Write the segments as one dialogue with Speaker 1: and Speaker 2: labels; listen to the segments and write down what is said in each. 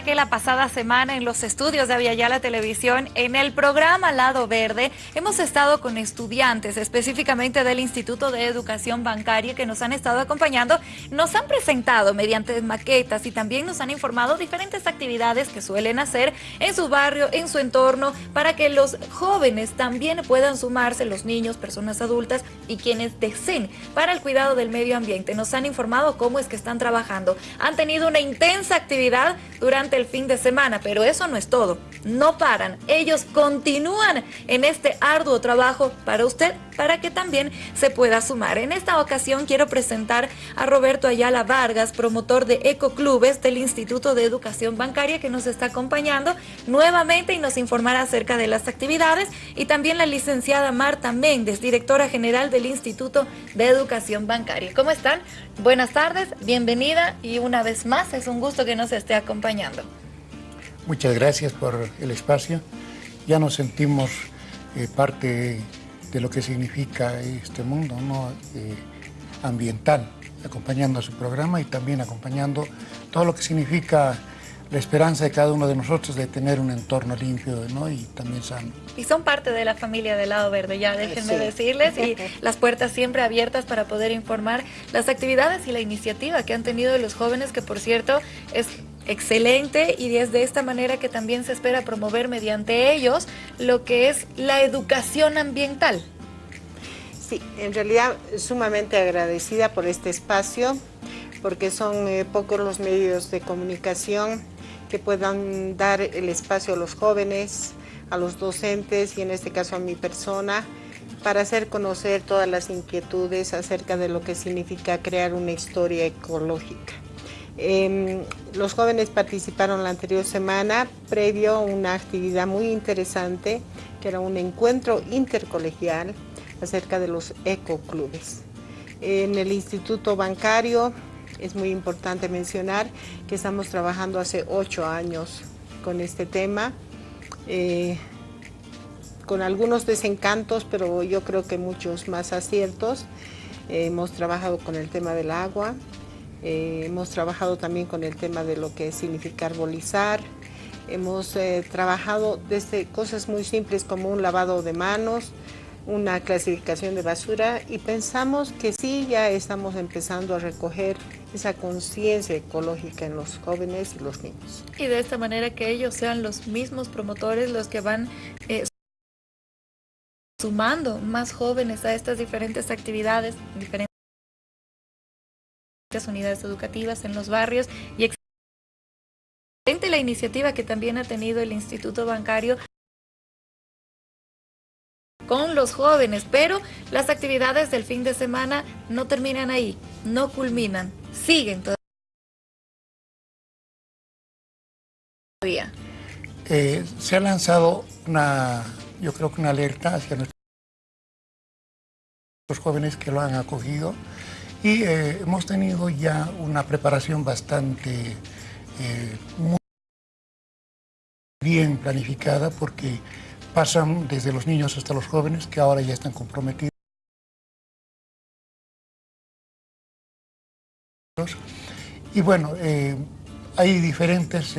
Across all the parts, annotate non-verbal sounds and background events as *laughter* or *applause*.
Speaker 1: Recuerda que la pasada semana en los estudios de Aviala Televisión, en el programa Lado Verde, hemos estado con estudiantes, específicamente del Instituto de Educación Bancaria, que nos han estado acompañando. Nos han presentado mediante maquetas y también nos han informado diferentes actividades que suelen hacer en su barrio, en su entorno, para que los jóvenes también puedan sumarse, los niños, personas adultas y quienes deseen para el cuidado del medio ambiente. Nos han informado cómo es que están trabajando. Han tenido una intensa actividad durante el fin de semana, pero eso no es todo. No paran, ellos continúan en este arduo trabajo para usted, para que también se pueda sumar. En esta ocasión quiero presentar a Roberto Ayala Vargas, promotor de Ecoclubes del Instituto de Educación Bancaria, que nos está acompañando nuevamente y nos informará acerca de las actividades, y también la licenciada Marta Méndez, directora general del Instituto de Educación Bancaria. ¿Cómo están? Buenas tardes, bienvenida y una vez más es un gusto que nos esté acompañando.
Speaker 2: Muchas gracias por el espacio. Ya nos sentimos eh, parte de lo que significa este mundo eh, ambiental, acompañando a su programa y también acompañando todo lo que significa la esperanza de cada uno de nosotros de tener un entorno limpio y también sano.
Speaker 1: Y son parte de la familia del Lado Verde, ya déjenme decirles, y *laughs* las puertas siempre abiertas para poder informar las actividades y la iniciativa que han tenido los jóvenes, que por cierto es excelente y es de esta manera que también se espera promover mediante ellos lo que es la educación ambiental.
Speaker 3: Sí, en realidad sumamente agradecida por este espacio, porque son eh, pocos los medios de comunicación que puedan dar el espacio a los jóvenes, a los docentes y en este caso a mi persona, para hacer conocer todas las inquietudes acerca de lo que significa crear una historia ecológica. Em, los jóvenes participaron la anterior semana previo a una actividad muy interesante que era un encuentro intercolegial acerca de los ecoclubes. En el Instituto Bancario es muy importante mencionar que estamos trabajando hace ocho años con este tema, eh, con algunos desencantos, pero yo creo que muchos más aciertos. hemos trabajado con el tema del agua, eh, hemos trabajado también con el tema de lo que significa arbolizar, hemos eh, trabajado desde cosas muy simples como un lavado de manos, una clasificación de basura y pensamos que sí ya estamos empezando a recoger esa conciencia ecológica en los jóvenes y los niños.
Speaker 1: Y de esta manera que ellos sean los mismos promotores los que van eh, sumando más jóvenes a estas diferentes actividades, unidades educativas en los barrios y excelente la iniciativa que también ha tenido el Instituto Bancario con los jóvenes, pero las actividades del fin de semana no terminan ahí, no culminan, siguen todavía.
Speaker 2: Eh, se ha lanzado una, yo creo que una alerta hacia nuestros jóvenes que lo han acogido y eh, hemos tenido ya una preparación bastante eh, bien planificada porque pasan desde los niños hasta los jóvenes que ahora ya están comprometidos. Y bueno, eh, hay diferentes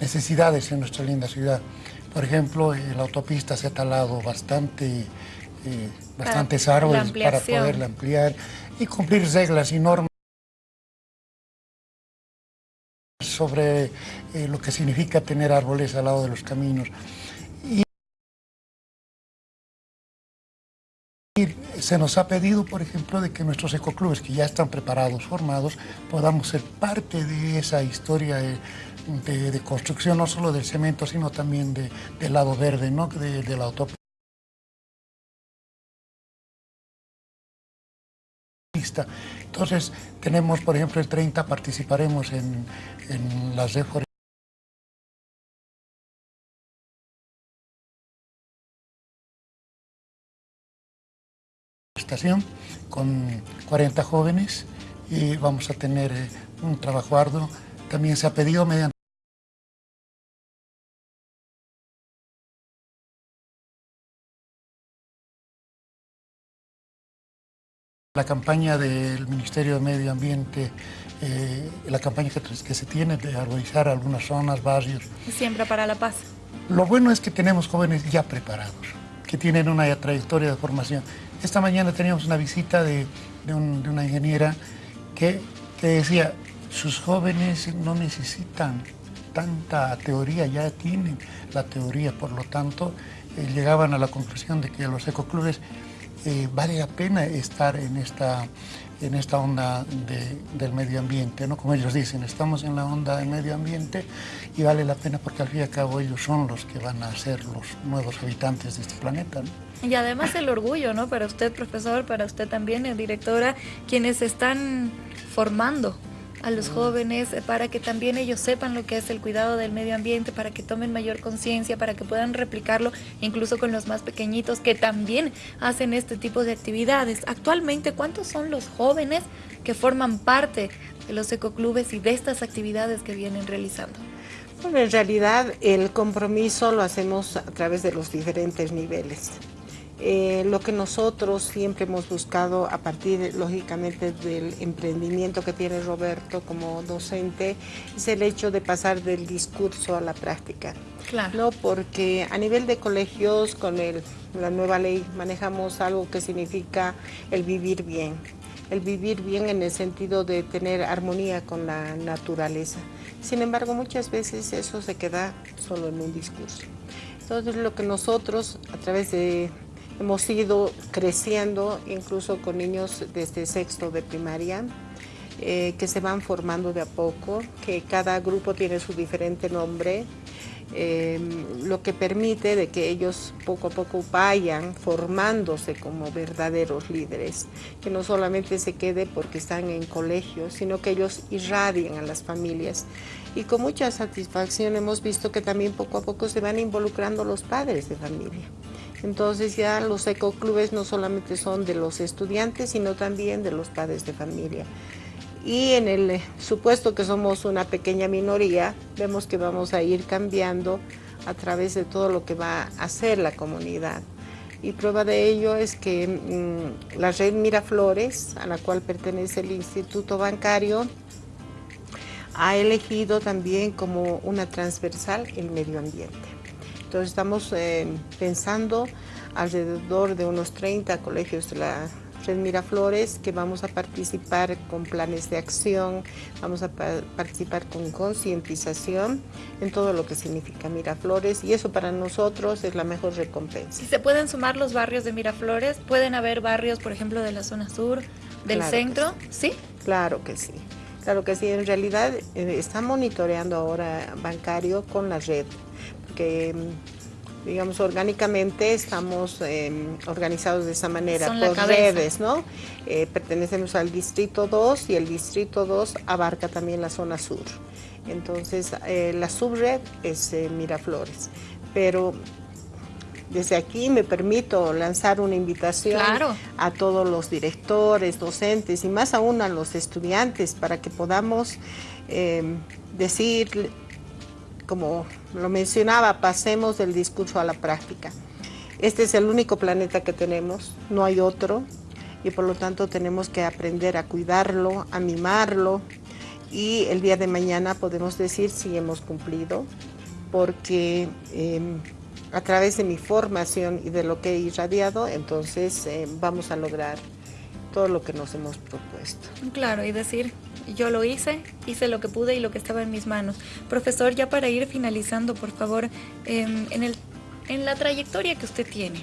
Speaker 2: necesidades en nuestra linda ciudad. Por ejemplo, la autopista se ha talado bastante, eh, bastantes árboles para poderla ampliar y cumplir reglas y normas. sobre eh, lo que significa tener árboles al lado de los caminos. Y se nos ha pedido, por ejemplo, de que nuestros ecoclubes que ya están preparados, formados, podamos ser parte de esa historia de, construcción, no solo del cemento, sino también del lado verde, ¿no? de, de la Entonces, tenemos, por ejemplo, el 30 participaremos en, las reforestación con 40 jóvenes y vamos a tener eh, un trabajo arduo. También se ha pedido mediante La campaña del Ministerio de Medio Ambiente, eh, la campaña que, que, se tiene de arborizar algunas zonas, barrios.
Speaker 1: Siembra para la paz.
Speaker 2: Lo bueno es que tenemos jóvenes ya preparados, que tienen una trayectoria de formación. Esta mañana teníamos una visita de, de, un, de una ingeniera que, que decía, sus jóvenes no necesitan tanta teoría, ya tienen la teoría, por lo tanto, eh, llegaban a la conclusión de que los ecoclubes eh, vale la pena estar en esta, en esta onda de, del medio ambiente, ¿no? Como ellos dicen, estamos en la onda del medio ambiente y vale la pena porque al fin y al cabo ellos son los que van a ser los nuevos habitantes de este planeta, ¿no?
Speaker 1: Y además el orgullo, ¿no? Para usted, profesor, para usted también, directora, quienes están formando a los jóvenes para que también ellos sepan lo que es el cuidado del medio ambiente, para que tomen mayor conciencia, para que puedan replicarlo incluso con los más pequeñitos que también hacen este tipo de actividades. Actualmente, ¿cuántos son los jóvenes que forman parte de los ecoclubes y de estas actividades que vienen realizando?
Speaker 3: Bueno, en realidad el compromiso lo hacemos a través de los diferentes niveles. Eh, lo que nosotros siempre hemos buscado a partir, lógicamente, del emprendimiento que tiene Roberto como docente, es el hecho de pasar del discurso a la práctica.
Speaker 1: Claro.
Speaker 3: ¿no? Porque a nivel de colegios, con el, la nueva ley, manejamos algo que significa el vivir bien. El vivir bien en el sentido de tener armonía con la naturaleza. Sin embargo, muchas veces eso se queda solo en un discurso. Entonces, lo que nosotros, a través de Hemos ido creciendo incluso con niños desde sexto de primaria, eh, que se van formando de a poco, que cada grupo tiene su diferente nombre, eh, lo que permite de que ellos poco a poco vayan formándose como verdaderos líderes, que no solamente se quede porque están en colegios, sino que ellos irradian a las familias. Y con mucha satisfacción hemos visto que también poco a poco se van involucrando los padres de familia. Entonces ya los ecoclubes no solamente son de los estudiantes, sino también de los padres de familia. Y en el eh, supuesto que somos una pequeña minoría, vemos que vamos a ir cambiando a través de todo lo que va a hacer la comunidad. Y prueba de ello es que mm, la red Miraflores, a la cual pertenece el Instituto Bancario, ha elegido también como una transversal el medio ambiente. Entonces estamos eh, pensando alrededor de unos 30 colegios de la Red Miraflores que vamos a participar con planes de acción, vamos a participar con concientización en todo lo que significa Miraflores y eso para nosotros es la mejor recompensa.
Speaker 1: Si se pueden sumar los barrios de Miraflores, pueden haber barrios, por ejemplo, de la zona sur, del centro, sí.
Speaker 3: Claro que sí. Claro que sí, en realidad eh, está monitoreando ahora bancario con la red que digamos, orgánicamente estamos em, organizados de esa manera, por redes, ¿no? Eh, pertenecemos al Distrito 2 y el Distrito 2 abarca también la zona sur. Entonces, eh, la subred es eh, Miraflores, pero desde aquí me permito lanzar una invitación a todos los directores, docentes y más aún a los estudiantes para que podamos em, decir como lo mencionaba, pasemos del discurso a la práctica. Este es el único planeta que tenemos, no hay otro, y por lo tanto tenemos que aprender a cuidarlo, a mimarlo, y el día de mañana podemos decir si hemos cumplido, porque em, a través de mi formación y de lo que he irradiado, entonces em, vamos a lograr todo lo que nos hemos propuesto.
Speaker 1: Claro, y decir, yo lo hice, hice lo que pude y lo que estaba en mis manos. Profesor, ya para ir finalizando, por favor, em, en, el, en la trayectoria que usted tiene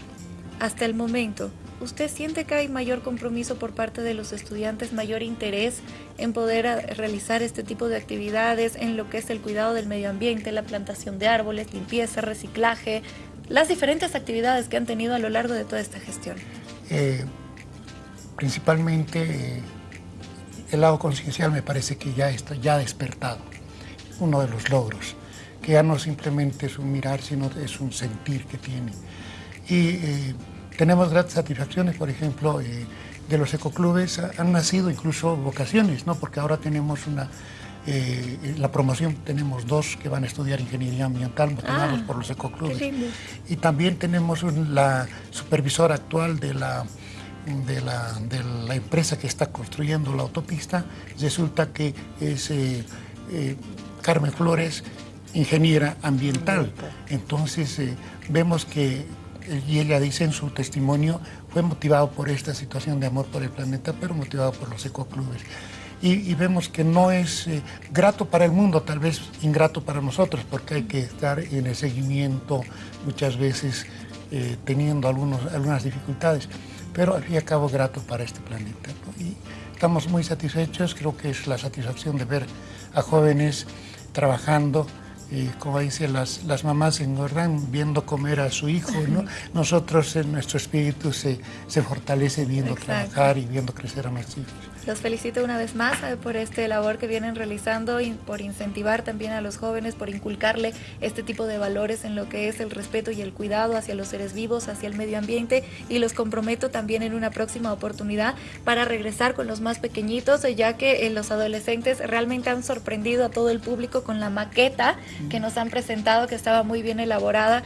Speaker 1: hasta el momento, ¿usted siente que hay mayor compromiso por parte de los estudiantes, mayor interés en poder realizar este tipo de actividades en lo que es el cuidado del medio ambiente, la plantación de árboles, limpieza, reciclaje, las diferentes actividades que han tenido a lo largo de toda esta gestión?
Speaker 2: Eh, principalmente eh, el lado conciencial me parece que ya está ya despertado, uno de los logros, que ya no simplemente es un mirar, sino es un sentir que tiene. Y eh, tenemos grandes satisfacciones, por ejemplo, eh, de los ecoclubes han nacido incluso vocaciones, ¿no? porque ahora tenemos una, eh, la promoción tenemos dos que van a estudiar ingeniería ambiental motivados ah, por los ecoclubes. Y también tenemos la supervisora actual de la de la, de la, empresa que está construyendo la autopista, resulta que es eh, eh, Carmen Flores, ingeniera ambiental. Entonces eh, vemos que, y ella dice en su testimonio, fue motivado por esta situación de amor por el planeta, pero motivado por los ecoclubes. Y, y vemos que no es grato para el mundo, tal vez ingrato para nosotros, porque hay que estar en el seguimiento muchas veces teniendo algunos, algunas dificultades pero al fin y al cabo grato para este planeta. Y estamos muy satisfechos, creo que es la satisfacción de ver a jóvenes trabajando, y como dicen las, las mamás engordan viendo comer a su hijo, ¿no? *laughs* Nosotros en nuestro espíritu se, se fortalece viendo trabajar y viendo crecer a nuestros hijos.
Speaker 1: Los felicito una vez más eh, por este labor que vienen realizando y por incentivar también a los jóvenes, por inculcarle este tipo de valores en lo que es el respeto y el cuidado hacia los seres vivos, hacia el medio ambiente y los comprometo también en una próxima oportunidad para regresar con los más pequeñitos, eh, ya que eh, los adolescentes realmente han sorprendido a todo el público con la maqueta que nos han presentado, que estaba muy bien elaborada,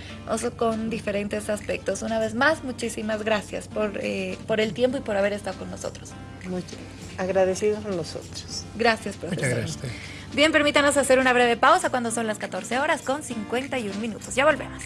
Speaker 1: con diferentes aspectos. Una vez más, muchísimas gracias por, por el tiempo y por haber estado con nosotros.
Speaker 3: Muchas agradecidos a nosotros.
Speaker 1: Gracias, profesor.
Speaker 2: Muchas gracias.
Speaker 1: Bien, permítanos hacer una breve pausa cuando son las 14 horas con 51 minutos. Ya volvemos.